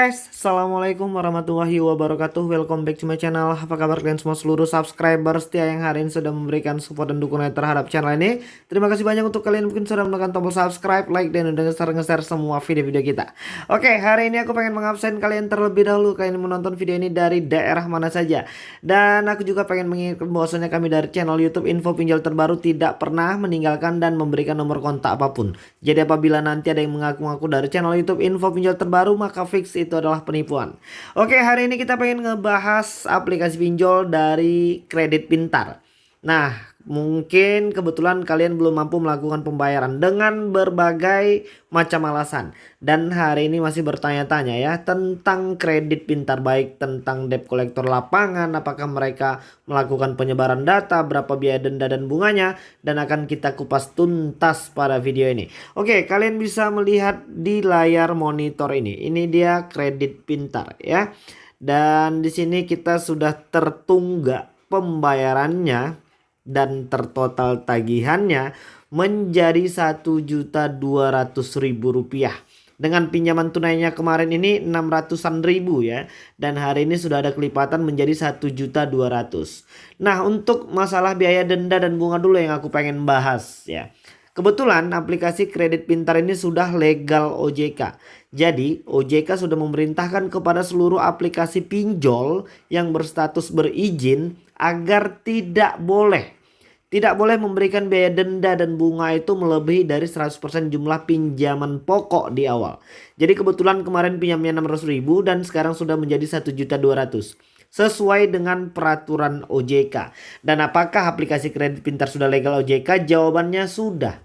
guys, Assalamualaikum warahmatullahi wabarakatuh. Welcome back to my channel. Apa kabar kalian semua seluruh subscriber setia yang hari ini sudah memberikan support dan dukungan terhadap channel ini. Terima kasih banyak untuk kalian mungkin sudah menekan tombol subscribe, like, dan udah nge-share semua video-video kita. Oke, hari ini aku pengen mengabsen kalian terlebih dahulu. Kalian menonton video ini dari daerah mana saja. Dan aku juga pengen mengingatkan bahwasanya kami dari channel youtube info pinjol terbaru Tidak pernah meninggalkan dan memberikan nomor kontak apa pun. Jadi apabila nanti ada yang mengaku-ngaku dari channel youtube info pinjol terbaru Maka fix itu itu adalah penipuan. Oke, hari ini kita pengen ngebahas aplikasi pinjol dari kredit pintar. Nah, Mungkin kebetulan kalian belum mampu melakukan pembayaran dengan berbagai macam alasan. Dan hari ini masih bertanya-tanya ya tentang kredit pintar baik tentang debt kolektor lapangan. Apakah mereka melakukan penyebaran data, berapa biaya denda dan bunganya. Dan akan kita kupas tuntas pada video ini. Oke kalian bisa melihat di layar monitor ini. Ini dia kredit pintar ya. Dan di sini kita sudah tertunggak pembayarannya dan tertotal tagihannya menjadi Rp1.200.000 rupiah. Dengan pinjaman tunainya kemarin ini 600-an ribu ya. Dan hari ini sudah ada kelipatan menjadi 1.200. Nah untuk masalah biaya denda dan bunga dulu yang aku pengen bahas ya. Kebetulan aplikasi kredit pintar ini sudah legal OJK. Jadi OJK sudah memerintahkan kepada seluruh aplikasi pinjol yang berstatus berizin agar tidak boleh tidak boleh memberikan biaya denda dan bunga itu melebihi dari 100% jumlah pinjaman pokok di awal. Jadi kebetulan kemarin pinjamnya 600 ribu dan sekarang sudah menjadi 1.200 sesuai dengan peraturan OJK. Dan apakah aplikasi kredit pintar sudah legal OJK? Jawabannya sudah.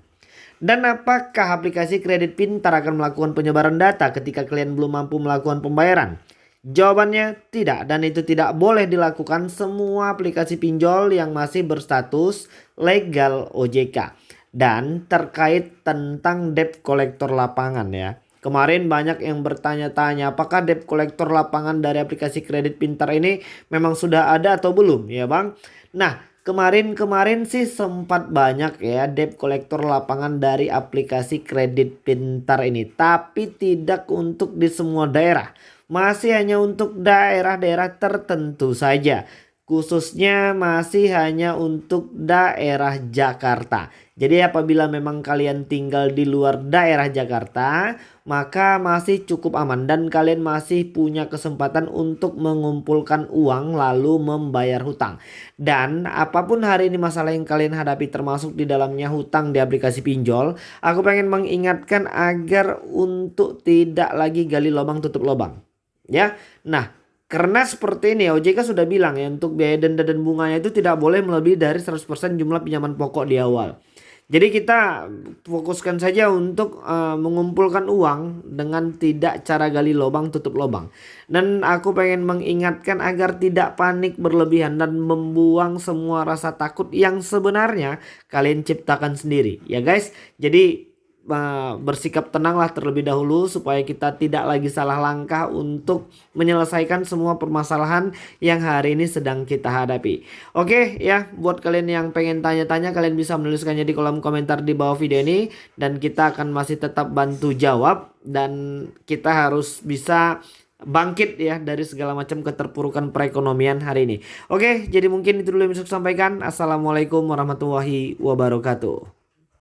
Dan apakah aplikasi kredit pintar akan melakukan penyebaran data ketika kalian belum mampu melakukan pembayaran? Jawabannya tidak dan itu tidak boleh dilakukan semua aplikasi pinjol yang masih berstatus legal OJK. Dan terkait tentang debt kolektor lapangan ya. Kemarin banyak yang bertanya-tanya apakah debt kolektor lapangan dari aplikasi kredit pintar ini memang sudah ada atau belum ya bang. Nah kemarin-kemarin sih sempat banyak ya debt kolektor lapangan dari aplikasi kredit pintar ini. Tapi tidak untuk di semua daerah masih hanya untuk daerah-daerah tertentu saja. Khususnya masih hanya untuk daerah Jakarta. Jadi apabila memang kalian tinggal di luar daerah Jakarta, maka masih cukup aman dan kalian masih punya kesempatan untuk mengumpulkan uang lalu membayar hutang. Dan apa pun hari ini masalah yang kalian hadapi termasuk di dalamnya hutang di aplikasi pinjol, aku pengen mengingatkan agar untuk tidak lagi gali lubang tutup lubang ya. Nah, karena seperti ini OJK sudah bilang ya untuk biaya denda dan bunganya itu tidak boleh melebihi dari 100% jumlah pinjaman pokok di awal. Jadi kita fokuskan saja untuk uh, mengumpulkan uang dengan tidak cara gali lubang tutup lubang. Dan aku pengen mengingatkan agar tidak panik berlebihan dan membuang semua rasa takut yang sebenarnya kalian ciptakan sendiri ya guys. Jadi bersikap tenanglah terlebih dahulu supaya kita tidak lagi salah langkah untuk menyelesaikan semua permasalahan yang hari ini sedang kita hadapi. Oke ya, buat kalian yang pengen tanya-tanya kalian bisa menuliskannya di kolom komentar di bawah video ini dan kita akan masih tetap bantu jawab dan kita harus bisa bangkit ya dari segala macam keterpurukan perekonomian hari ini. Oke, jadi mungkin itu dulu yang bisa saya sampaikan. Assalamualaikum warahmatullahi wabarakatuh.